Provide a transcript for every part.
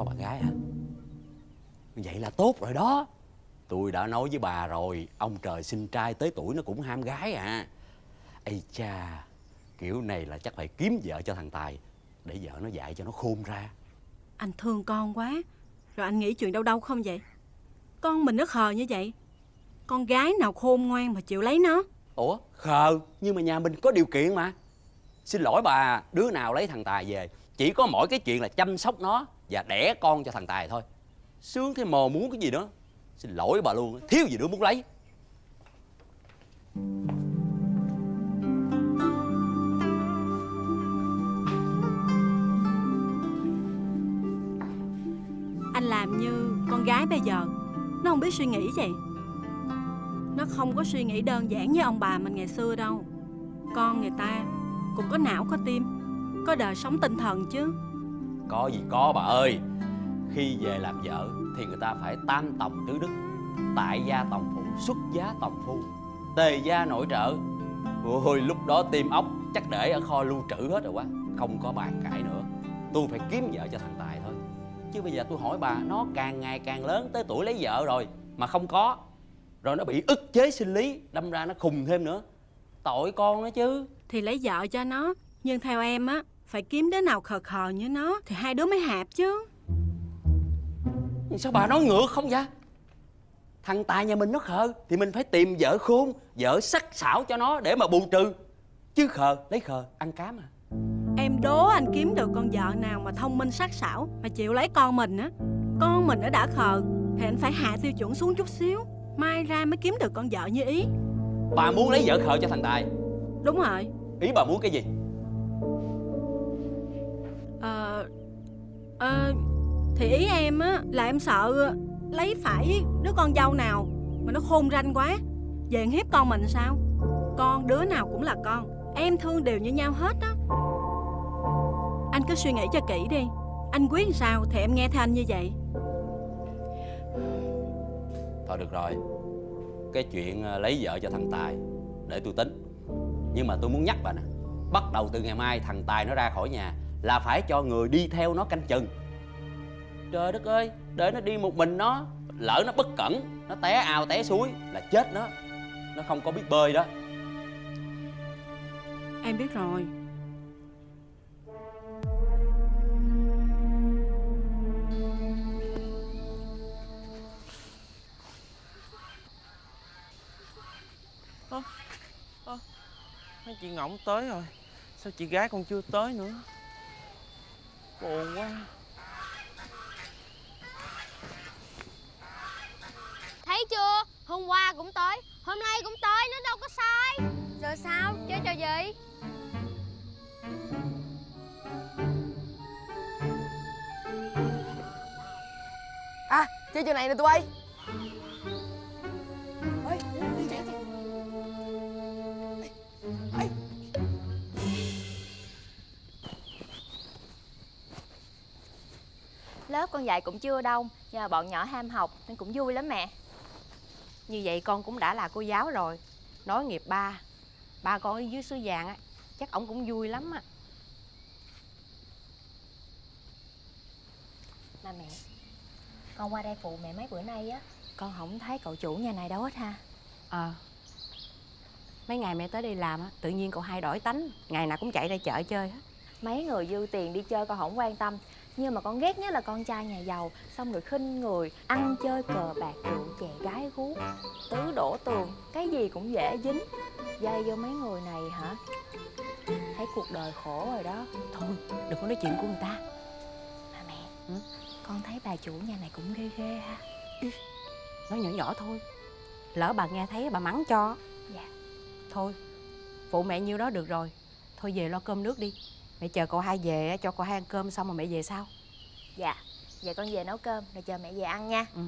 có bạn gái hả? Vậy là tốt rồi đó. Tôi đã nói với bà rồi ông trời sinh trai tới tuổi nó cũng ham gái à. Ây cha kiểu này là chắc phải kiếm vợ cho thằng tài để vợ nó dạy cho nó khôn ra. Anh thương con quá Rồi anh nghĩ chuyện đâu đâu không vậy? Con mình nó khờ như vậy Con gái nào khôn ngoan mà chịu lấy nó? Ủa khờ nhưng mà nhà mình có điều kiện mà. Xin lỗi bà đứa nào lấy thằng tài về chỉ có mỗi cái chuyện là chăm sóc nó và đẻ con cho thằng tài thôi. Sướng thế mò muốn cái gì nữa xin lỗi bà luôn, thiếu gì nữa muốn lấy. Anh làm như con gái bây giờ. Nó không biết suy nghĩ vậy. Nó không có suy nghĩ đơn giản như ông bà mình ngày xưa đâu. Con người ta cũng có não, có tim, Có đời sống tinh thần chứ có gì có bà ơi. Khi về làm vợ thì người ta phải tam tòng tứ đức, tại gia tòng phụ, xuất giá tòng phu tề gia nội trợ. Ôi, lúc đó tim ốc chắc để ở kho lưu trữ hết rồi quá, không có bàn cãi nữa. Tôi phải kiếm vợ cho thằng tài thôi. Chứ bây giờ tôi hỏi bà, nó càng ngày càng lớn tới tuổi lấy vợ rồi mà không có, rồi nó bị ức chế sinh lý, đâm ra nó khùng thêm nữa. Tội con nó chứ. Thì lấy vợ cho nó, Nhưng theo em á phải kiếm đứa nào khờ khờ như nó Thì hai đứa mới hạp chứ. Sao bà nói ngược không vậy? Thằng tài nhà mình nó khờ thì mình phải tìm vợ khôn vợ sắc sảo cho nó để mà bù trừ. Chứ khờ lấy khờ ăn cám à Em đố anh kiếm được con vợ nào mà thông minh sắc sảo Mà chịu lấy con mình á. Con mình nó đã khờ Thì anh phải hạ tiêu chuẩn xuống chút xíu Mai ra mới kiếm được con vợ như ý. Bà muốn lấy vợ khờ cho thằng tài. Đúng rồi. Ý bà muốn cái gì Ờ Ờ Thì ý em á, là em sợ Lấy phải đứa con dâu nào Mà nó khôn ranh quá. Về hiếp con mình sao? Con đứa nào cũng là con. Em thương đều như nhau hết á. Anh cứ suy nghĩ cho kỹ đi. Anh quyết làm sao thì em nghe theo anh như vậy. Thôi được rồi. Cái chuyện ờ, lấy vợ cho thằng tài để tôi tính. Nhưng mà tôi muốn nhắc bà nè, bắt đầu từ ngày mai thằng tài nó ra khỏi nhà là phải cho người đi theo nó canh chừng. Trời đất ơi để nó đi một mình nó lỡ nó bất cẩn nó té ao té suối là chết nó. Nó không có biết bơi đó. Em biết rồi. Mấy chị Ngỗng tới rồi. Sao chị gái còn chưa tới nữa Buồn quá Thấy chưa? Hôm qua cũng tới, hôm nay cũng tới, nó đâu có sai. Rồi sao? Chơi trò gì? À chơi trò này nè tụi bay Lớp con dạy cũng chưa đông Nhưng mà bọn nhỏ ham học nên cũng vui lắm mẹ. Như vậy con cũng đã là cô giáo rồi. Nói nghiệp ba Ba con ở dưới suối vàng á Chắc ổng cũng vui lắm á. Mà mẹ Con qua đây phụ mẹ mấy bữa nay á. Con không thấy cậu chủ nhà này đâu hết ha. Ờ. Mấy ngày mẹ tới đây làm á Tự nhiên cậu hai đổi tánh Ngày nào cũng chạy ra chợ chơi hết. Mấy người dư tiền đi chơi con không quan tâm Nhưng mà con ghét nhất là con trai nhà giàu Xong rồi khinh người Ăn chơi cờ bạc rượu chè gái gú. Tứ đổ tường Cái gì cũng dễ dính. Dây vô mấy người này hả? Thấy cuộc đời khổ rồi đó. Thôi đừng có nói chuyện của người ta. Mà mẹ Ừ? Con thấy bà chủ nhà này cũng ghê ghê ha. Nói nhỏ nhỏ thôi. Lỡ bà nghe thấy bà mắng cho. Dạ. Thôi Phụ mẹ nhiêu đó được rồi. Thôi về lo cơm nước đi Mẹ chờ cậu hai về á, cho cậu hai ăn cơm xong rồi mẹ về sau Dạ Vậy con về nấu cơm Rồi chờ mẹ về ăn nha Ừ.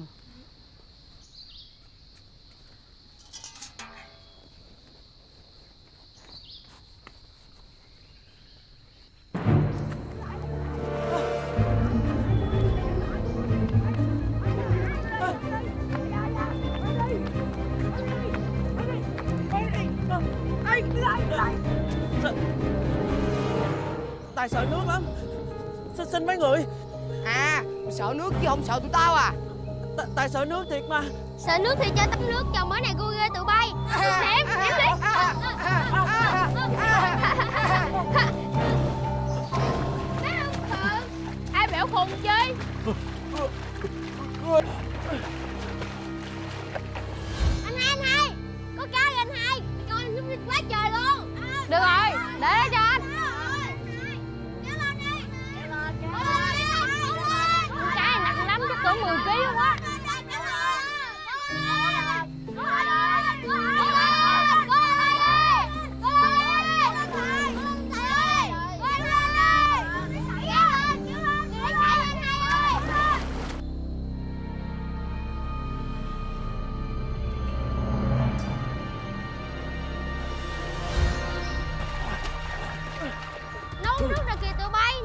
Tài sợ nước lắm. Xin, xin mấy người. À sợ nước chứ không sợ tụi tao à. Tại- Tại sợ nước thiệt mà. Sợ nước thì chơi tắm nước Chồng mới này cô ghê tụi bay. Em, em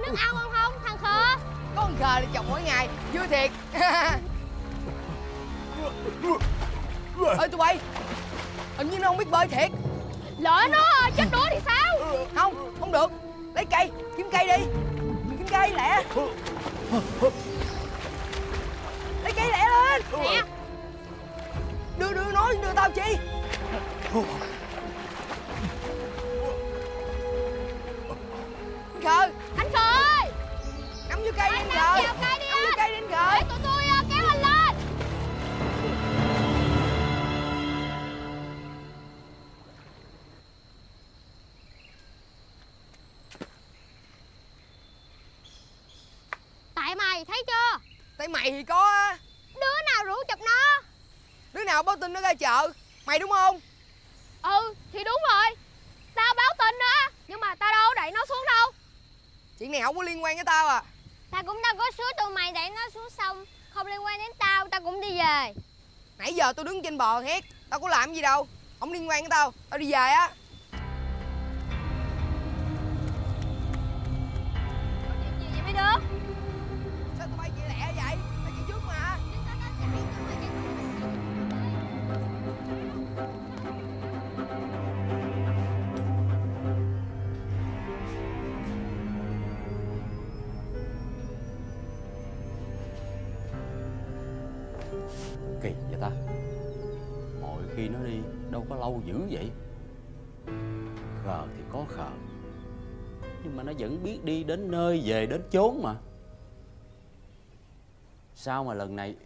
nước ao ngon không thằng khờ? Có con khờ đi chồng mỗi ngày Vui thiệt. Ê tụi bay Hình như nó không biết bơi thiệt. Lỡ nó chết đuối thì sao? Không, không được. Lấy cây, kiếm cây đi. Kiếm cây lẹ. Lấy cây lẹ lên. Nè Đưa, đưa nó, đưa tao chi? Khờ nào báo tin nó ra chợ. Mày đúng không? Ừ thì đúng rồi. Tao báo tin đó nhưng mà tao đâu có đẩy nó xuống đâu. Chuyện này không có liên quan với tao à. Tao cũng đâu có suối tụi mày đẩy nó xuống sông không liên quan đến tao tao cũng đi về. Nãy giờ tôi đứng trên bờ hét Tao có làm gì đâu Không liên quan với tao Tao đi về á. Vậy mấy đứa âu dữ vậy? Khờ thì có khờ. Nhưng mà nó vẫn biết đi đến nơi về đến chốn mà. Sao mà lần này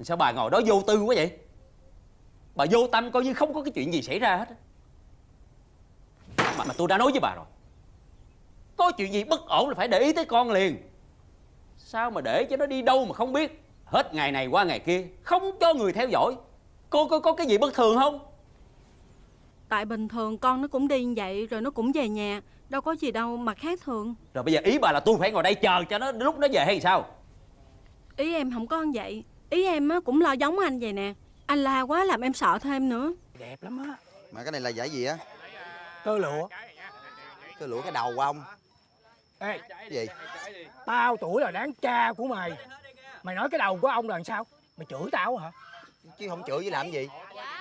Sao bà ngồi đó vô tư quá vậy? Bà vô tâm coi như không có cái chuyện gì xảy ra hết. Mà, mà tôi đã nói với bà rồi. Có chuyện gì bất ổn là phải để ý tới con liền. Sao mà để cho nó đi đâu mà không biết? Hết ngày này qua ngày kia Không cho người theo dõi. Cô có, có cái gì bất thường không? Tại bình thường con nó cũng đi như vậy rồi nó cũng về nhà. Đâu có gì đâu mà khác thường. Rồi bây giờ ý bà là tôi phải ngồi đây chờ cho nó lúc nó về hay sao? Ý em không có như vậy. Ý em á, cũng lo giống anh vậy nè. Anh la quá làm em sợ thêm nữa. Đẹp lắm á. Mà cái này là giải gì á? tơ lụa. Cái lũa cái đầu của ông. Ê Cái gì? tao tuổi là đáng cha của mày. Mày nói cái đầu của ông là làm sao? Mày chửi tao hả Chứ không chửi với làm gì.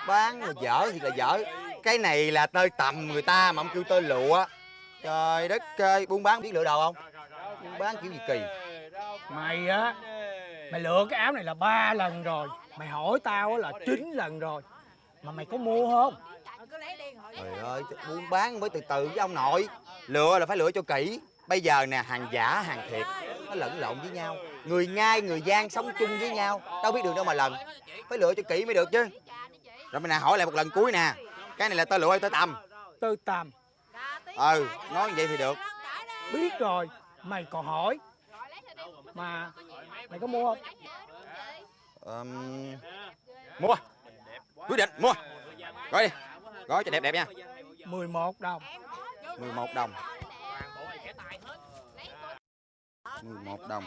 Bán là dở thì là dở. Cái này là tơi tầm người ta mà ông kêu tơi lụa. Trời đất ơi Buôn bán biết lựa đồ không? Buôn bán kiểu gì kỳ? Mày á mày lựa cái áo này là ba lần rồi. Mày hỏi tao á là chín lần rồi. Mà mày có mua không? Trời ơi Buôn bán mới từ từ với ông nội. Lựa là phải lựa cho kỹ. Bây giờ nè hàng giả hàng thiệt Nó lẫn lộn với nhau. Người ngai người gian sống chung với nhau. Đâu biết đường đâu mà lần. Phải lựa cho kỹ mới được chứ. Rồi mày nè hỏi lại một lần cuối nè. Cái này là tơ lụa hay tơ tầm tư tầm Ừ nói như vậy thì được. Biết rồi. Mày còn hỏi. Mà mày có mua không? Ờm, mua. Quyết định mua. Gói đi. Gói cho đẹp đẹp nha. 11 đồng. 11 đồng 11 đồng.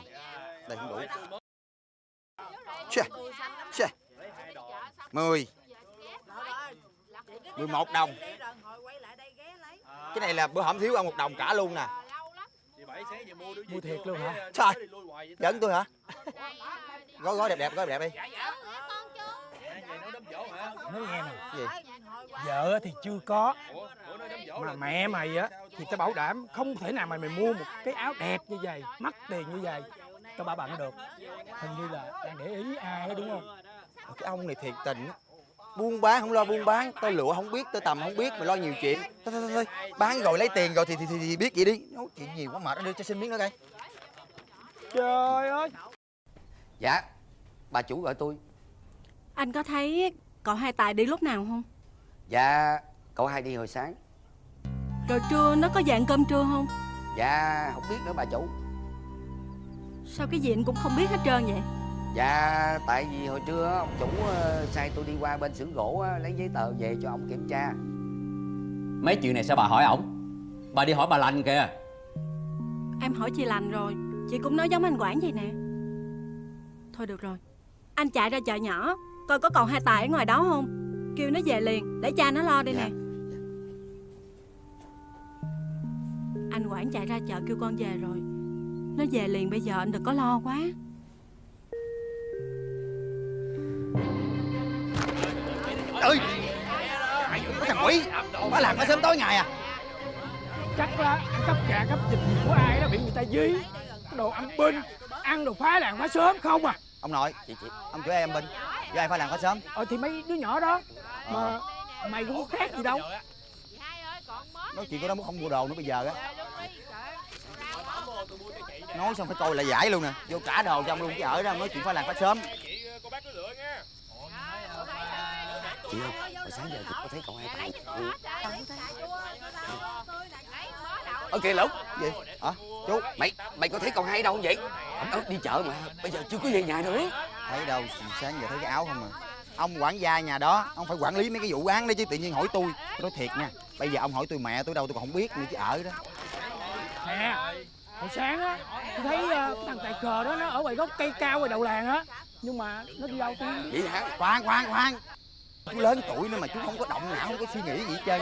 Đây không đủ. Chà, chà. 10 11 đồng. Cái này là bữa hổm thiếu ông một đồng cả luôn nè. Mua thiệt luôn hả? Trời giỡn tôi hả? Gói gói đẹp đẹp gói đẹp đi nói nghe nè. Gì? vợ thì chưa có. Mà mẹ mày á thì tao bảo đảm không thể nào mà mày mua một cái áo đẹp như vậy mắc tiền như vậy. Cho bà bạn được. Hình như là đang để ý ai đúng không? Cái ông này thiệt tình buôn bán không lo buôn bán. Tôi lựa không biết tôi tầm không biết mà lo nhiều chuyện. Thôi thôi thôi, bán rồi lấy tiền rồi thì thì, thì, thì biết vậy đi. Nói chuyện nhiều quá mệt nó đưa cho xin miếng nữa coi. Trời ơi. Dạ Bà chủ gọi tôi Anh có thấy cậu hai tài đi lúc nào không? Dạ Cậu hai đi hồi sáng. Rồi trưa nó có dạng cơm trưa không? Dạ không biết nữa bà chủ. Sao cái gì anh cũng không biết hết trơn vậy? Dạ tại vì hồi trưa ông chủ ờ, sai tôi đi qua bên xưởng gỗ lấy giấy tờ về cho ông kiểm tra. Mấy chuyện này sao bà hỏi ổng? Bà đi hỏi bà lành kìa. Em hỏi chị lành rồi Chị cũng nói giống anh Quảng vậy nè. Thôi được rồi Anh chạy ra chợ nhỏ Coi có còn hai tài ở ngoài đó không? Kêu nó về liền Để cha nó lo đây Dạ. nè Anh Quảng chạy ra chợ kêu con về rồi. Nó về liền bây giờ anh đừng có lo quá. Ơi có thằng quỷ. Nó làm cái sớm tối ngày à? Chắc là ăn cắp gà cắp vịt gì của ai đó bị người ta dí. Cái đồ ăn binh ăn đồ phá làng phá sớm không à? Ông nội Chị chị ông chửi em bình với ai phải làm có sớm? Ờ thì mấy đứa nhỏ đó. Mà mày cũng có khác gì đâu. Nói chuyện của nó muốn không mua đồ nữa bây giờ á. Nói xong phải coi lại giải luôn nè. Vô cả đồ trong luôn chứ ở đó nói chuyện phải làm phải sớm. Chị ơi hồi sáng giờ chị có thấy cậu hai tài Ơ kìa Lục gì? Hả? Chú Mày mày có thấy cậu hai đâu không vậy? Đó đi chợ mà Bây giờ chưa có về nhà nữa thấy đâu sáng giờ thấy cái áo không à. Ông quản gia nhà đó ông phải quản lý mấy cái vụ án đó chứ tự nhiên hỏi tôi. Tôi nói thiệt nha. Bây giờ ông hỏi tôi mẹ tôi đâu tôi còn không biết nữa chứ ở đó. Nè hồi sáng á tôi thấy cái thằng tài cờ đó nó ở ngoài gốc cây cao ngoài đầu làng á nhưng mà nó đi đâu tiên Vậy hả? Khoan khoan khoan. Chú lớn tuổi nữa mà chú không có động não không có suy nghĩ gì hết trơn.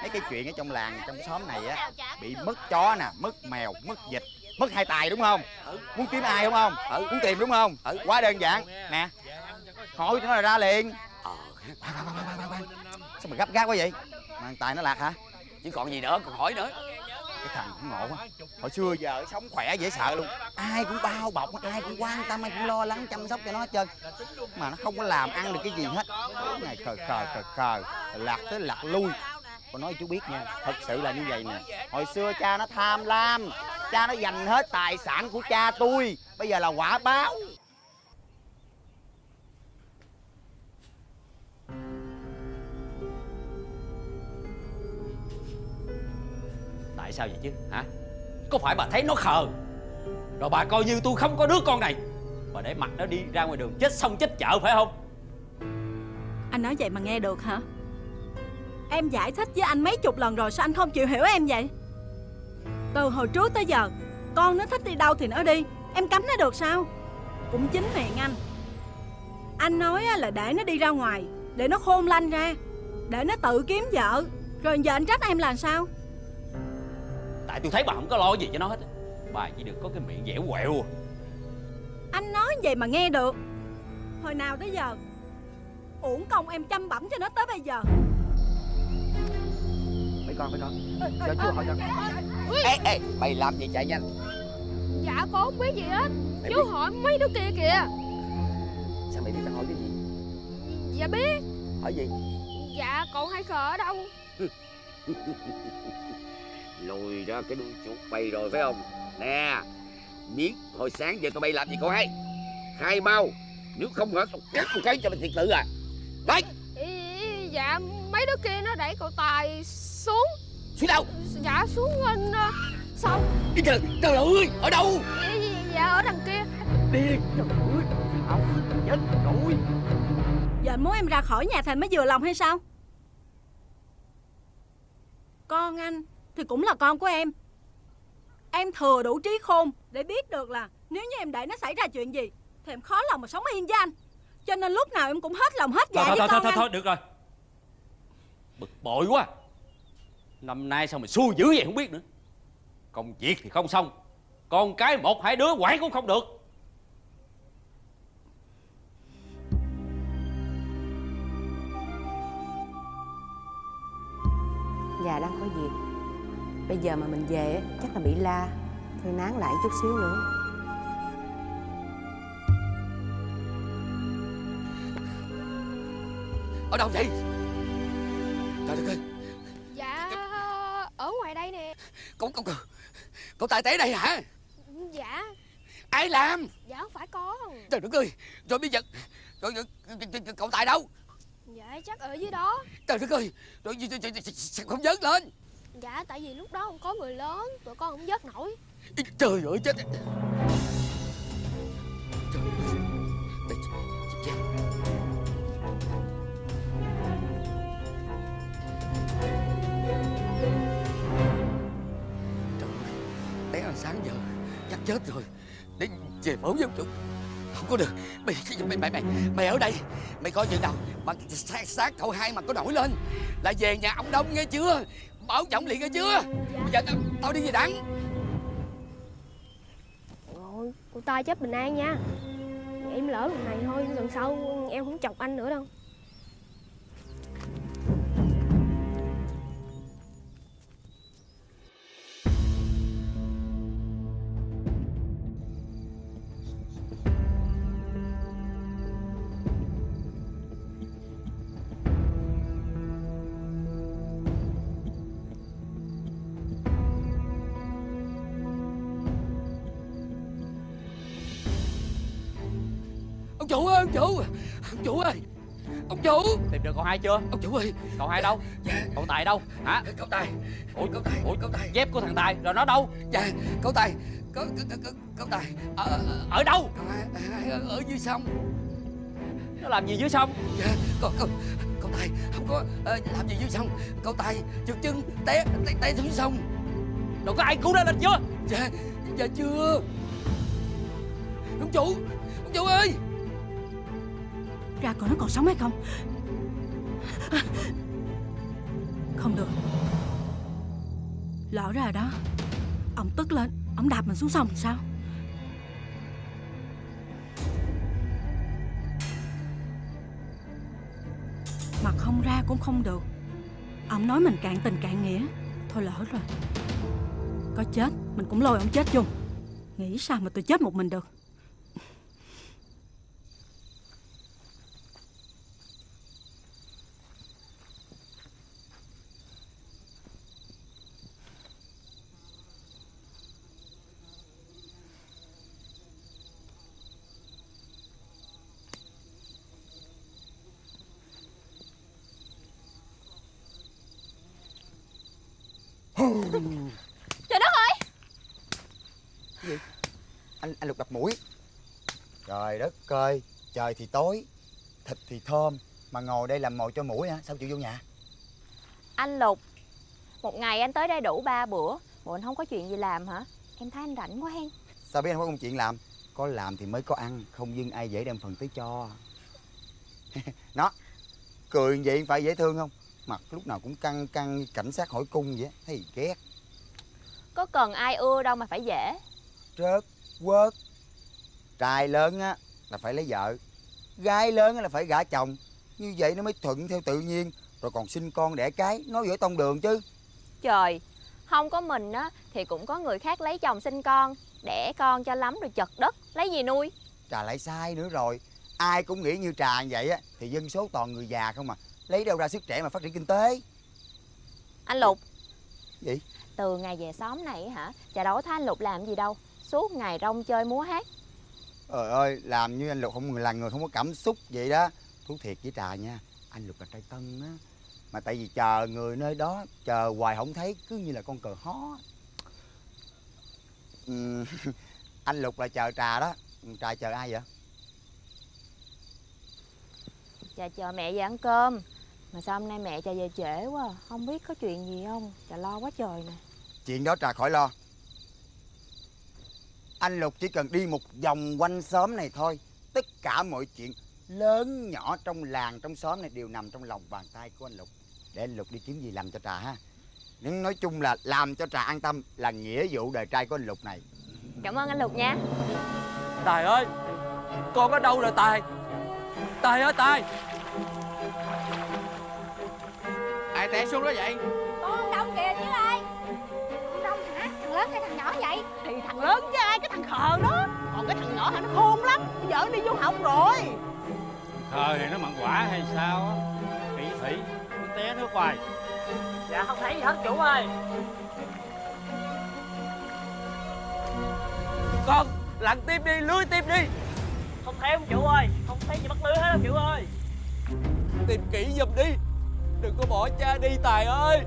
Mấy cái chuyện ở trong làng trong xóm này á bị mất chó nè mất mèo mất vịt mất hai tài đúng không? Muốn kiếm ai đúng không? Muốn tìm đúng không? Quá đơn giản. Nè. Hỏi nó là ra liền. Ờ. Khoan, khoan, khoan. sao mà gấp gáp quá vậy? Mà tài nó lạc hả? Chứ còn gì nữa còn hỏi nữa. Cái thằng cũng ngộ quá. Hồi xưa giờ sống khỏe dễ sợ luôn. Ai cũng bao bọc ai cũng quan tâm ai cũng lo lắng chăm sóc cho nó hết trơn. Mà nó không có làm ăn được cái gì hết. Ngày khờ khờ khờ khờ. Lạc tới lạc lui con nói chú biết nha thật sự là như vậy nè. Hồi xưa cha nó tham lam cha nó dành hết tài sản của cha tôi bây giờ là quả báo. Tại sao vậy chứ hả? Có phải bà thấy nó khờ? Rồi bà coi như tôi không có đứa con này. Bà để mặt nó đi ra ngoài đường chết xong chết chợ phải không? Anh nói vậy mà nghe được hả Em giải thích với anh mấy chục lần rồi Sao anh không chịu hiểu em vậy? Từ hồi trước tới giờ Con nó thích đi đâu thì nó đi. Em cấm nó được sao? Cũng chính miệng anh. Anh nói á là để nó đi ra ngoài Để nó khôn lanh ra Để nó tự kiếm vợ. Rồi giờ anh trách em là sao? Tại tôi thấy bà không có lo gì cho nó hết á. Bà chỉ được có cái miệng dẻo quẹo. Anh nói vậy mà nghe được. Hồi nào tới giờ Uổng công em chăm bẩm cho nó tới bây giờ con mấy con Cho chú hỏi cho Ê ê Mày làm gì chạy nhanh? Dạ con không biết gì hết. Mày Chú biết- hỏi mấy đứa kia kìa. Sao mày biết tao hỏi cái gì? Dạ biết. Hỏi gì? Dạ còn hai khờ ở đâu? Lùi ra cái đuôi chuột bay rồi phải không? Nè Biết hồi sáng giờ tụi bay làm gì con hay? Khai mau Nếu không hả tao cắt một cái cho mày thiệt tự à? Đấy. Dạ mấy đứa kia nó đẩy cậu Tài xuống. Xuống đâu? Dạ xuống bên ờ, sông Đi trời Trời ơi Ở đâu? Dạ, dạ, dạ ở đằng kia. Điên trời ơi ông chết rồi. Giờ anh muốn em ra khỏi nhà thành mới vừa lòng hay sao? Con anh Thì cũng là con của em. Em thừa đủ trí khôn Để biết được là Nếu như em để nó xảy ra chuyện gì Thì em khó lòng mà sống yên với anh. Cho nên lúc nào em cũng hết lòng hết dạ Thôi với thôi thôi con thôi, anh. thôi được rồi. Bực bội quá Năm nay sao mà xui dữ vậy không biết nữa? Công việc thì không xong Con cái một hai đứa quản cũng không được. Nhà đang có việc. Bây giờ mà mình về chắc là bị la Thôi nán lại chút xíu nữa. Ở đâu vậy? Trời đất ơi! Ở ngoài đây nè. Cậu cậu cậu Cậu tài té đây hả? Dạ. Ai làm? Dạ không phải con. Trời đất ơi Rồi bây giờ rồi, Cậu tài đâu? Dạ chắc ở dưới đó. Trời đất ơi Rồi không vớt lên? Dạ tại vì lúc đó không có người lớn Tụi con không vớt nổi. Trời ơi chết sáng giờ. Chắc chết rồi. Để về báo ông chủ. Không có được. Mày mày mày mày, mày ở đây. Mày coi chừng nào Mà xác, xác cậu hai mà có nổi lên. Là về nhà ông Đông nghe chưa? Bảo trọng liền nghe chưa? Bây giờ tao, tao đi về đắng Rồi cô ta chết bình an nha. Em lỡ lần này thôi Lần sau em không chọc anh nữa đâu. Ông chủ ông chủ ơi. Ông chủ. Tìm được cậu hai chưa? Ông chủ ơi. Cậu hai đâu? Cậu Tài đâu? Hả? Cậu Tài. Ủa? Cậu Tài Ủa? Cậu Tài. Dép của thằng Tài. Rồi nó đâu? Dạ Cậu Tài. Cậu, cậu, cậu, cậu, Tài. Ở, ở, Ở đâu? Cậu hai, ở, ở dưới sông. Nó làm gì dưới sông? Dạ Cậu, cậu, cậu Tài. Không có ờ, làm gì dưới sông. Cậu Tài trượt chân té, té, té xuống sông. Rồi có ai cứu nó lên chưa? Dạ Dạ chưa. Ông chủ Ông chủ ơi ra coi nó còn sống hay không. Không được. Lỡ ra rồi đó, Ông tức lên, Ông đạp mình xuống sông sao? Mà không ra cũng không được. Ông nói mình cạn tình cạn nghĩa. Thôi lỡ rồi. Có chết, Mình cũng lôi ông chết chung. Nghĩ sao mà tôi chết một mình được? Trời đất ơi! Anh anh lục đập mũi. Trời đất ơi trời thì tối thịt thì thơm mà ngồi đây làm mồi cho mũi hả? Sao chịu vô nhà? Anh Lục Một ngày anh tới đây đủ ba bữa Bộ anh không có chuyện gì làm hả? Em thấy anh rảnh quá hen. Sao biết anh có công chuyện làm? Có làm thì mới có ăn không dưng ai dễ đem phần tới cho. Nó cười vậy phải dễ thương không mặt lúc nào cũng căng căng như cảnh sát hỏi cung vậy thấy ghét. Có cần ai ưa đâu mà phải dễ. Trớt quớt. Trai lớn á là phải lấy vợ. Gái lớn á là phải gả chồng. Như vậy nó mới thuận theo tự nhiên. Rồi còn sinh con đẻ cái nói giữa tông đường chứ. Trời Không có mình á Thì cũng có người khác lấy chồng sinh con Đẻ con cho lắm rồi chật đất Lấy gì nuôi? Trà lại sai nữa rồi. Ai cũng nghĩ như trà vậy á thì dân số toàn người già không à lấy đâu ra sức trẻ mà phát triển kinh tế? Anh Lục. Gì? Từ ngày về xóm này hả? Chà đâu thấy anh Lục làm gì đâu. Suốt ngày rong chơi múa hát. Trời ơi làm như anh lục không là người không có cảm xúc vậy đó. Thú thiệt với trà nha anh lục là trai tân á. Mà tại vì chờ người nơi đó chờ hoài không thấy cứ như là con cờ hó. Anh lục là chờ trà đó. Trà chờ ai vậy? Chà chờ mẹ về ăn cơm Mà sao hôm nay mẹ chà về trễ quá à? Không biết có chuyện gì không? Chà lo quá trời nè. Chuyện đó trà khỏi lo. Anh lục chỉ cần đi một vòng quanh xóm này thôi. Tất cả mọi chuyện lớn nhỏ trong làng trong xóm này đều nằm trong lòng bàn tay của anh lục. Để anh lục đi kiếm gì làm cho trà ha. Nhưng nói chung là làm cho trà an tâm là nghĩa vụ đời trai của anh lục này. Cảm ơn anh Lục nha. Tài ơi Con ở đâu rồi Tài? Tài ơi Tài tài tè xuống đó vậy. Con Đông kìa chứ ai. Ông Đông hả? Thằng lớn hay thằng nhỏ vậy? Thì thằng lớn chứ ai, cái thằng khờ đó. Còn cái thằng nhỏ hả? Nó khôn lắm. Nó giờ đi vô học rồi. Khờ thì nó mặn quả hay sao á? Kỹ thủy, nó té nước hoài Dạ không thấy gì hết chủ ơi. Con lặn tiếp đi, lưới tiếp đi. Không thấy ông chủ ơi, không thấy gì bắt lưới hết ông chủ ơi. Tìm kỹ giùm đi. Đừng có bỏ cha đi Tài ơi.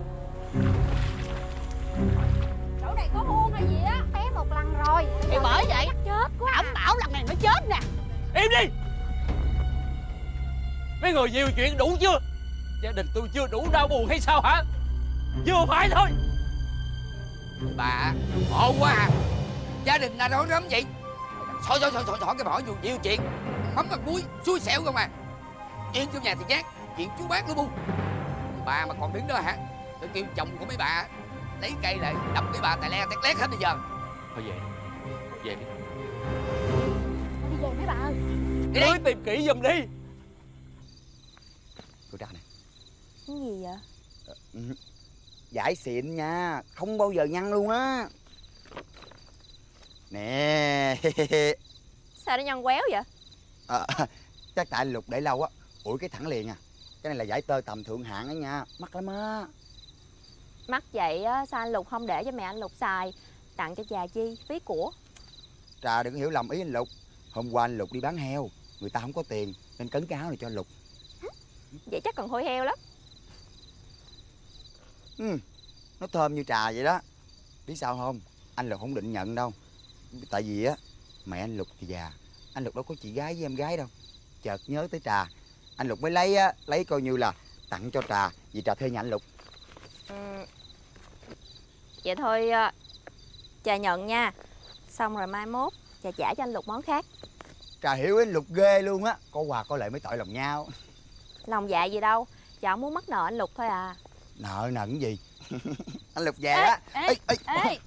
Chỗ này có muôn hay gì á? Té một lần rồi. Thì bởi vậy Chắc chết quá Ổng bảo lần này nó chết nè. Im đi. Mấy người nhiều chuyện đủ chưa? Gia đình tôi chưa đủ đau buồn hay sao hả? Vừa phải thôi. Bà Ổn quá à. Gia đình là rối rắm vậy? Xỏi xỏi xỏi xỏi xỏi cái bỏ nhiều nhiều chuyện. Mắm mặt muối xui xẻo không à. Chuyện trong nhà thì nhát Chuyện chú bác nó bu Bà mà còn đứng đó hả? Tôi kêu chồng của mấy bà Lấy cây lại đập mấy bà tài le tét lét hết bây giờ. Thôi về Về đi. Đi về mấy bà ơi. Đi Lưới tìm kỹ giùm đi. Cô ra nè. Cái gì vậy? Ừ. Giải xịn nha Không bao giờ nhăn luôn á. Nè. Sao nó nhăn quéo vậy? à, Chắc tại Lục để lâu á. Ủi cái thẳng liền à Cái này là giải tơ tầm thượng hạng á nha. Mắc lắm á. Mắc vậy á, sao anh Lục không để cho mẹ anh Lục xài? Tặng cho già chi, phí của. Trà đừng hiểu lầm ý anh Lục. Hôm qua anh Lục đi bán heo Người ta không có tiền Nên cấn cái áo này cho Lục. Vậy chắc còn hôi heo lắm. Ừ, Nó thơm như trà vậy đó. Biết sao không? Anh Lục không định nhận đâu. Tại vì á Mẹ anh Lục thì già. Anh Lục đâu có chị gái với em gái đâu. Chợt nhớ tới trà Anh Lục mới lấy á Lấy coi như là tặng cho trà Vì trà thuê nhà anh Lục. Ừ. Vậy thôi à, Trà nhận nha. Xong rồi mai mốt Trà trả cho anh Lục món khác. Trà hiểu anh Lục ghê luôn á Có quà có lệ mới tội lòng nhau. Lòng dạ gì đâu Trà muốn mắc nợ anh Lục thôi à. Nợ nần gì? Anh Lục về Ê, á ê, ê.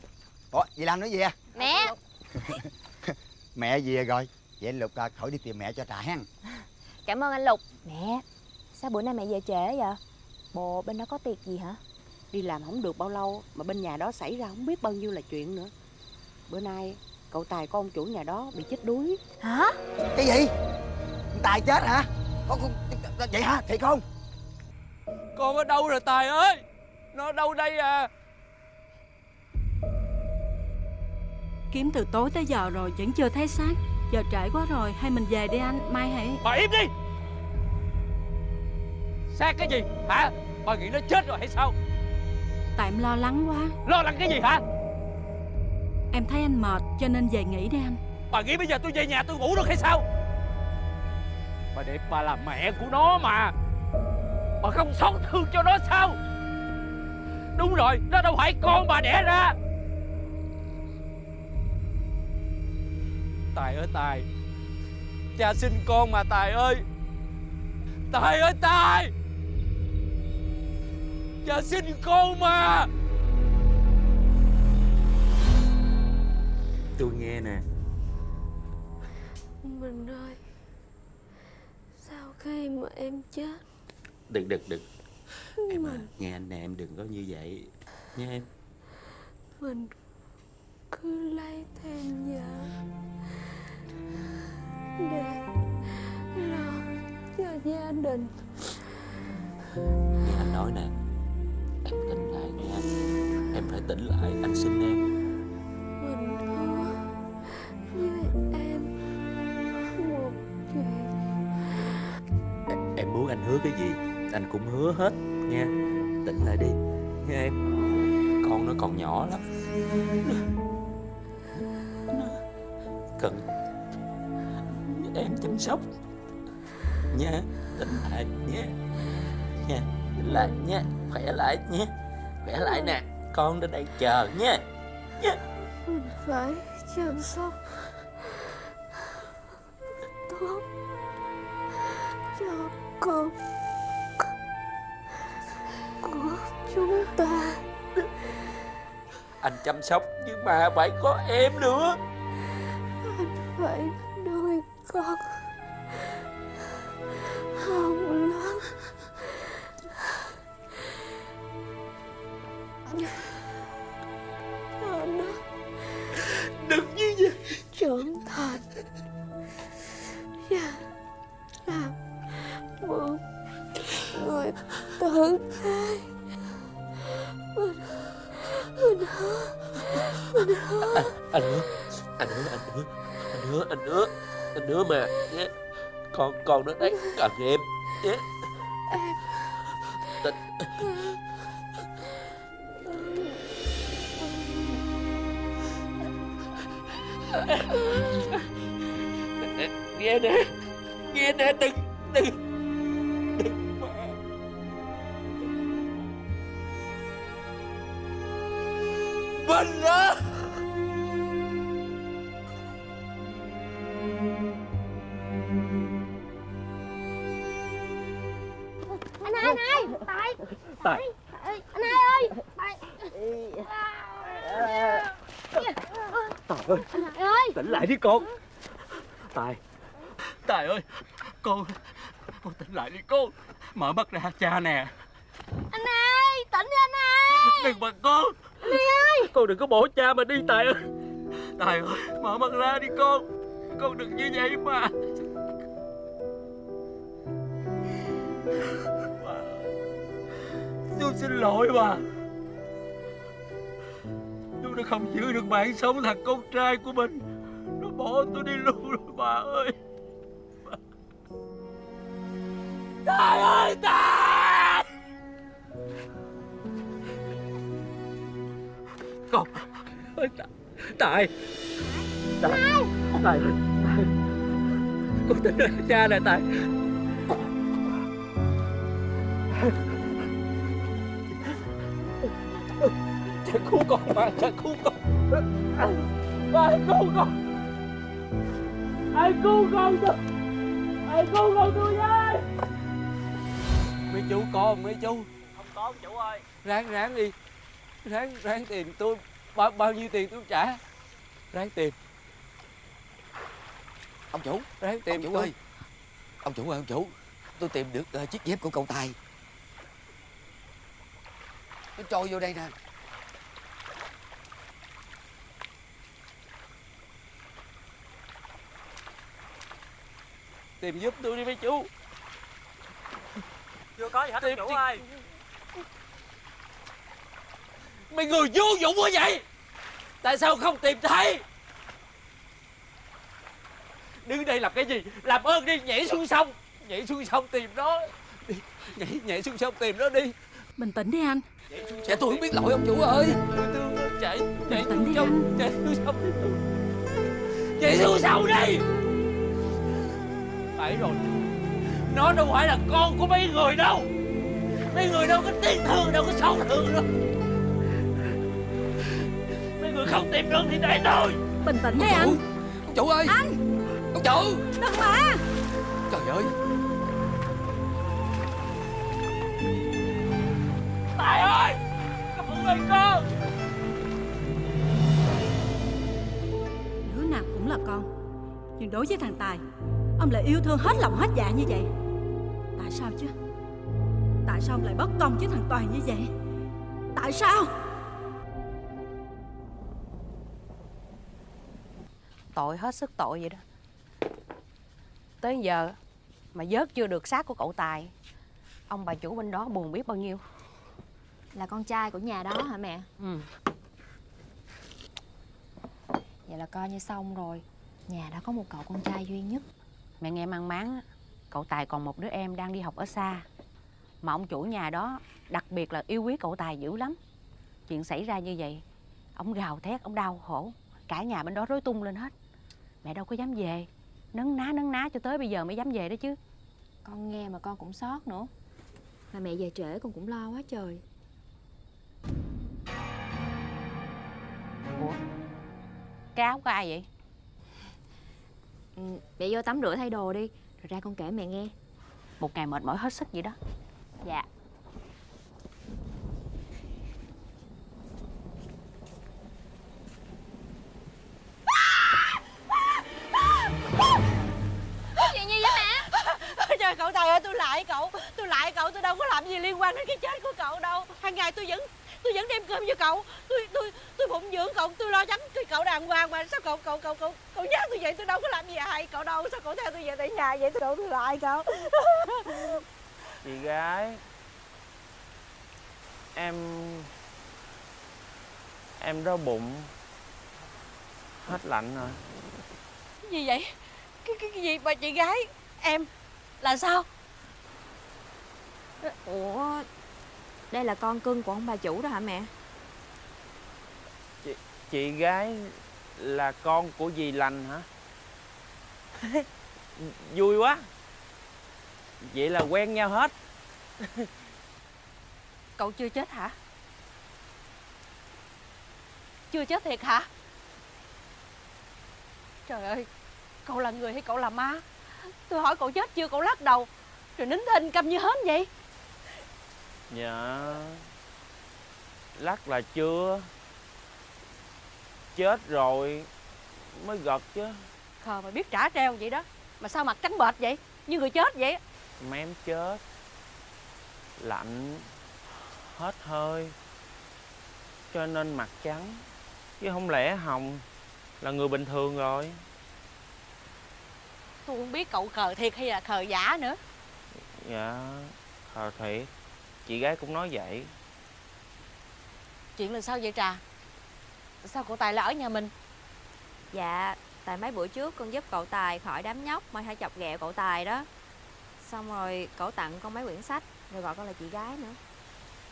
Ủa gì làm nữa gì à? Mẹ. Mẹ về rồi? Vậy anh Lục à, khỏi đi tìm mẹ cho trà hen Cảm ơn anh Lục. Mẹ Sao bữa nay mẹ về trễ vậy? Bộ bên đó có tiệc gì hả? Đi làm không được bao lâu Mà bên nhà đó xảy ra không biết bao nhiêu là chuyện nữa. Bữa nay cậu Tài con chủ nhà đó bị chết đuối. Hả? Cái gì? Tài chết hả? Có, có, Vậy hả? Thiệt không? Con ở đâu rồi Tài ơi? Nó ở đâu đây à? Kiếm từ tối tới giờ rồi vẫn chưa thấy xác Giờ trễ quá rồi Hay mình về đi anh Mai hãy Bà im đi! Xác cái gì hả? Bà nghĩ nó chết rồi hay sao? Tại em lo lắng quá. Lo lắng cái gì hả? Em thấy anh mệt cho nên về nghỉ đi anh. Bà nghĩ bây giờ tôi về nhà tôi ngủ được hay sao? Bà đẹp bà là mẹ của nó mà. Bà không xót thương cho nó sao? Đúng rồi Nó đâu phải con bà đẻ ra Tài ơi Tài. Cha sinh con mà Tài ơi. Tài ơi Tài. Cha sinh con mà. Tôi nghe nè. Mình ơi Sau khi mà em chết? Đừng đừng đừng. Em à, nghe anh nè em đừng có như vậy. Nha em. Mình cứ lấy thêm vợ Để lo cho gia đình. Nghe anh nói nè Em tỉnh lại nha Em phải tỉnh lại anh xin em. Mình thua với em một chuyện. Em muốn anh hứa cái gì Anh cũng hứa hết nha. Tỉnh lại đi nha em. Con nó còn nhỏ lắm Cần. Em chăm sóc. Nha Tỉnh lại nha Nha Tỉnh lại nha Khỏe lại nha Khỏe lại nè Con ở đây chờ nha Nha Mình phải chăm sóc. Tốt. Cho con của chúng ta. Anh chăm sóc Nhưng mà phải có em nữa con nó đấy cần em. Tình- nghe nè nghe nè đừng đừng anh hai tại. Tài. Ê, anh ơi tại. Tài ơi. Hai ơi. Tỉnh lại đi con. Tài Tài ơi con. Con tỉnh lại đi con. Mở mắt ra cha nè. Anh hai tỉnh đi anh hai. Đừng mà con. Hai ơi. Con đừng có bỏ cha mà đi Tài ơi. Tài ơi mở mắt ra đi con. Con đừng như vậy mà tôi xin lỗi bà. Tôi đã không giữ được mạng sống thằng con trai của mình. Nó bỏ tôi đi luôn rồi, bà ơi. Tài ơi Tài Con, ơi, Tài Tài. Tài Tài. Con tỉnh cha nè, Tài. Cha cứu con mà Cha cứu con. Ai cứu con. Ai cứu con tôi Ai cứu con tôi với Mấy chú có không mấy chú? Không có ông chủ ơi. Ráng ráng đi. Ráng ráng tiền tôi. Bao, bao nhiêu tiền tôi trả? Ráng tiền Ông chủ. Ráng tìm Ông chủ tôi. ơi. Ông chủ ơi ông chủ. Tôi tìm được ờ, chiếc dép của cậu Tài. Nó trôi vô đây nè Tìm giúp tôi đi mấy chú. Chưa có gì hết Tìm chủ ơi. Mấy người vô dụng quá vậy? Tại sao không tìm thấy? Đứng đây làm cái gì? Làm ơn đi nhảy xuống sông. Nhảy xuống sông tìm nó. Đi. Nhảy nhảy xuống sông tìm nó đi. Bình tĩnh đi anh. Dạ tôi không biết lỗi ông chủ ơi? Tôi thương nó chạy tĩnh xuống đi sông Nhảy xuống sông đi. Nhảy xuống sông đi Phải rồi. Nó đâu phải là con của mấy người đâu. Mấy người đâu có tiếc thương đâu có xót thương đâu. Mấy người không tìm được thì để tôi Bình tĩnh đi anh. Ông chủ ơi. Anh. Ông chủ. Đừng mà. Trời ơi. Tài ơi. Con ơi con Đứa nào cũng là con Nhưng đối với thằng Tài Ông lại yêu thương hết lòng hết dạ như vậy. Tại sao chứ? Tại sao ông lại bất công với thằng Toàn như vậy? Tại sao? Tội hết sức tội vậy đó. Tới giờ mà vớt chưa được xác của cậu Tài Ông bà chủ bên đó buồn biết bao nhiêu. Là con trai của nhà đó hả mẹ? Ừ. Vậy là coi như xong rồi. Nhà đã có một cậu con trai duy nhất Mẹ nghe mang máng Cậu Tài còn một đứa em đang đi học ở xa. Mà ông chủ nhà đó Đặc biệt là yêu quý cậu Tài dữ lắm. Chuyện xảy ra như vậy Ông gào thét, ông đau khổ. Cả nhà bên đó rối tung lên hết. Mẹ đâu có dám về. Nấn ná nấn ná cho tới bây giờ mới dám về đó chứ. Con nghe mà con cũng xót nữa. Mà mẹ về trễ con cũng lo quá trời. Ủa? Cái áo của ai vậy ừ, Mẹ vô tắm rửa thay đồ đi Rồi ra con kể mẹ nghe. Một ngày mệt mỏi hết sức vậy đó. Dạ. Chuyện gì vậy mẹ? Trời cậu Tài ơi tôi lại cậu. Tôi lại cậu tôi đâu có làm gì liên quan đến cái chết của cậu đâu. Hàng ngày tôi vẫn tôi vẫn đem cơm cho cậu. Tôi tôi tôi phụng dưỡng cậu tôi lo lắng cho cậu đàng hoàng mà. Sao cậu cậu cậu cậu cậu nhắc tôi vậy? Tôi đâu có làm gì hại cậu đâu. Sao cậu theo tôi về tại nhà vậy? Tôi đâu tôi lại cậu. Chị gái Em Em đau bụng. Hết lạnh rồi. Gì vậy? Cái, cái, cái gì mà chị gái Em? Là sao? Ủa Đây là con cưng của ông bà chủ đó hả mẹ? Chị, chị gái là con của dì lành hả? Vui quá. Vậy là quen nhau hết. Cậu chưa chết hả? Chưa chết thiệt hả? Trời ơi Cậu là người hay cậu là ma? Tôi hỏi cậu chết chưa cậu lắc đầu. Rồi nín thinh câm như hến vậy Dạ. Lắc là chưa? Chết rồi Mới gật chứ. Khờ mà biết trả treo vậy đó. Mà sao mặt trắng bệch vậy? Như người chết vậy Mém chết. Lạnh. Hết hơi. Cho nên mặt trắng. Chứ không lẽ Hồng Là người bình thường rồi? Tôi không biết cậu khờ thiệt hay là khờ giả nữa. Dạ Thờ thiệt Chị gái cũng nói vậy. Chuyện là sao vậy Trà? Sao cậu Tài lại ở nhà mình? Dạ Tại mấy bữa trước con giúp cậu Tài khỏi đám nhóc Mà hay chọc ghẹo cậu Tài đó. Xong rồi cậu tặng con mấy quyển sách Rồi gọi con là chị gái nữa.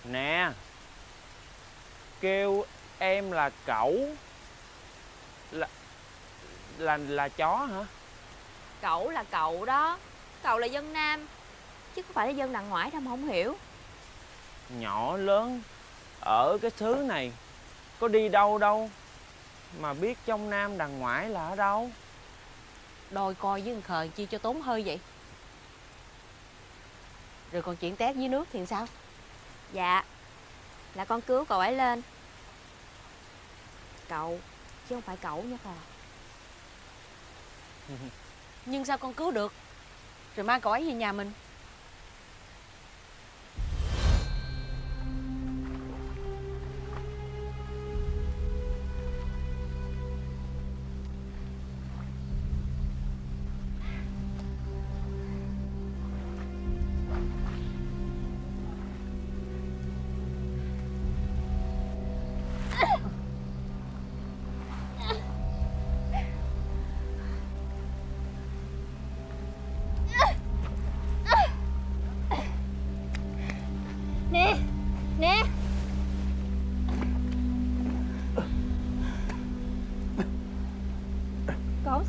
Nè Kêu em là cậu Là Là là chó hả? Cậu là cậu đó Cậu là dân nam Chứ không phải là dân đằng ngoại đâu mà không hiểu Nhỏ lớn Ở cái xứ này. Có đi đâu đâu Mà biết trong Nam đằng ngoại là ở đâu? Đôi coi với thằng khờ chi cho tốn hơi vậy. Rồi còn chuyện tét dưới nước thì sao? Dạ Là con cứu cậu ấy lên. Cậu Chứ không phải cậu nha khờ. Nhưng sao con cứu được? Rồi mang cậu ấy về nhà mình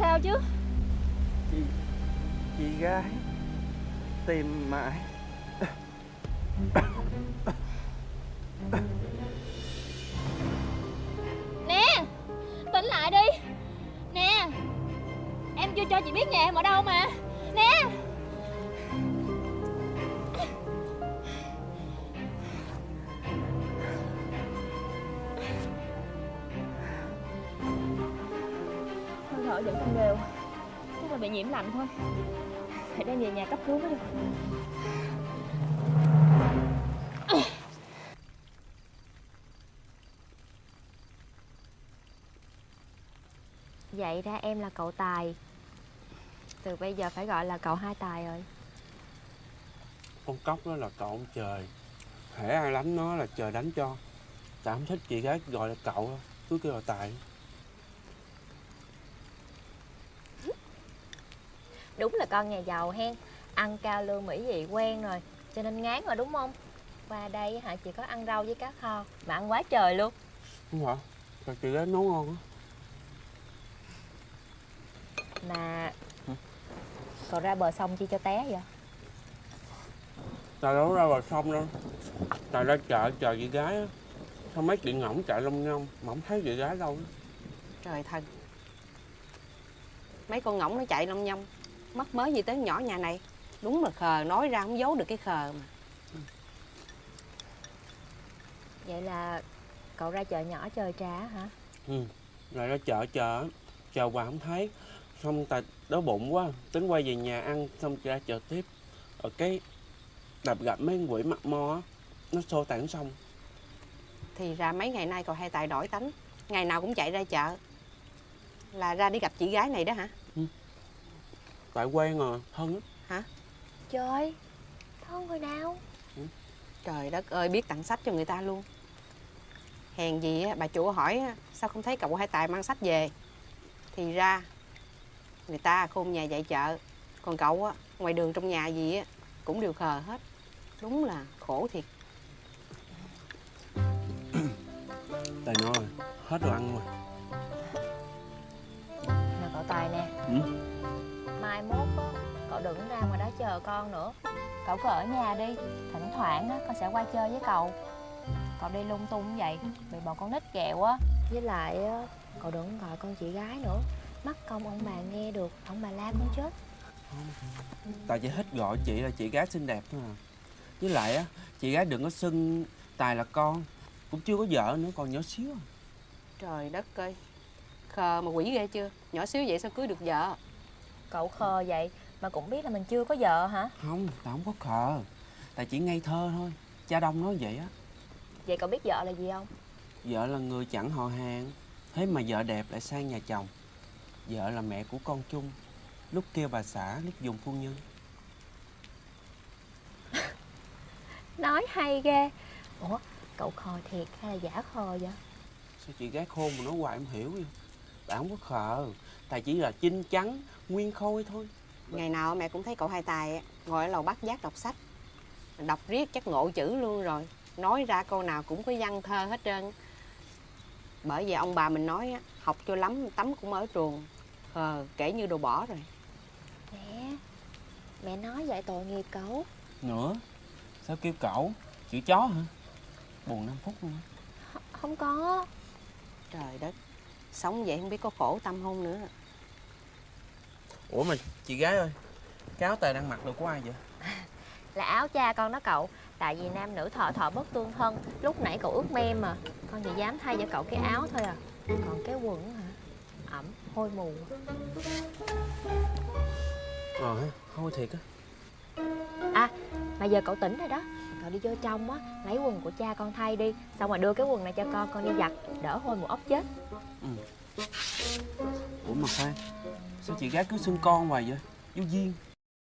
sao chứ? Chị Chị gái Tìm mãi. Nhà cấp cứu mới được Vậy ra em là cậu Tài. Từ bây giờ phải gọi là cậu Hai Tài rồi. Con cóc đó là cậu ông trời. Hễ ai đánh nó là trời đánh cho. Tại không thích chị gái gọi là cậu Cứ kêu là Tài. Đúng là con nhà giàu hen Ăn cao lương mỹ vị quen rồi Cho nên ngán rồi đúng không? Qua đây hả chỉ có ăn rau với cá kho Mà ăn quá trời luôn. Đúng hả? Tại chị gái nấu ngon á. Mà Cậu ra bờ sông chi cho té vậy? Tài đâu ra vào sông đâu. Tài ra chợ chờ chị gái á. Sao mấy chị ngỗng chạy lông nhông Mà không thấy chị gái đâu Trời thần Mấy con ngỗng nó chạy lông nhông Mất mới gì tới nhỏ nhà này Đúng là khờ, nói ra không giấu được cái khờ mà. Vậy là cậu ra chợ nhỏ chờ trà hả? Ừ Rồi ra chợ chờ á, Chờ hoài không thấy. Xong Tài đói bụng quá Tính quay về nhà ăn Xong ra chợ tiếp. Ở cái Đập gặp mấy con quỷ mặt mo á Nó xô tản xong Thì ra mấy ngày nay cậu hai tài đổi tánh. Ngày nào cũng chạy ra chợ. Là ra đi gặp chị gái này đó hả? Tại quen rồi Thân á Trời Thân hồi nào. Trời đất ơi biết tặng sách cho người ta luôn. Hèn gì á, bà chủ hỏi á, sao không thấy cậu hai tài mang sách về? Thì ra Người ta khôn nhà dạy chợ Còn cậu á Ngoài đường trong nhà gì á Cũng đều khờ hết. Đúng là khổ thiệt. Tài nói hết đồ ăn rồi. Nè cậu Tài nè. Ừ? Mai mốt Cậu đừng ra ngoài đó chờ con nữa. Cậu cứ ở nhà đi Thỉnh thoảng á con sẽ qua chơi với cậu. Cậu đi lung tung như vậy Bị bọn con nít ghẹo á. Với lại á Cậu đừng gọi con chị gái nữa. Mắc công ông bà nghe được Ông bà la con chết. Tài chỉ thích gọi chị là chị gái xinh đẹp thôi à. Với lại á Chị gái đừng có xưng Tài là con. Cũng chưa có vợ nữa còn nhỏ xíu à. Trời đất ơi. Khờ mà quỷ ghê chưa? Nhỏ xíu vậy sao cưới được vợ? Cậu khờ vậy Mà cũng biết là mình chưa có vợ hả? Không Tài không có khờ. Tài chỉ ngây thơ thôi. Cha đông nói vậy á. Vậy cậu biết vợ là gì không? Vợ là người chẳng họ hàng. Thế mà vợ đẹp lại sang nhà chồng. Vợ là mẹ của con chung. Lúc kêu bà xã lúc dùng phu nhân. Nói hay ghê. Ủa cậu khờ thiệt hay là giả khờ vậy? Sao chị gái khôn mà nói hoài em hiểu vậy? Bà không có khờ. Tài chỉ là chinh chắn Nguyên khôi thôi Ngày nào mẹ cũng thấy cậu hai tài á, ngồi ở lầu bắt giác đọc sách. Đọc riết chắc ngộ chữ luôn rồi. Nói ra câu nào cũng có văn thơ hết trơn. Bởi vậy ông bà mình nói á, học cho lắm tắm cũng ở trường Khờ kể như đồ bỏ rồi. Mẹ Mẹ nói vậy tội nghiệp cậu. Nữa? Sao kêu cậu? Chữ chó hả? Buồn 5 phút luôn á. Không có. Trời đất Sống vậy không biết có khổ tâm không nữa Ủa mà chị gái ơi Cái áo tài đang mặc đồ của ai vậy? Là áo cha con đó cậu Tại vì nam nữ thọ thọ bất tương thân Lúc nãy cậu ướt mem mà Con chỉ dám thay cho cậu cái áo thôi à. Còn cái quần hả? Ẩm hôi mù. Ờ ha Thôi thiệt á. À mà giờ cậu tỉnh rồi đó Cậu đi vô trong á Lấy quần của cha con thay đi Xong rồi đưa cái quần này cho con Con đi giặt Đỡ hôi mù ốc chết. Ừ. Ủa mà khoan Sao chị gái cứ xưng con hoài vậy? Vô duyên.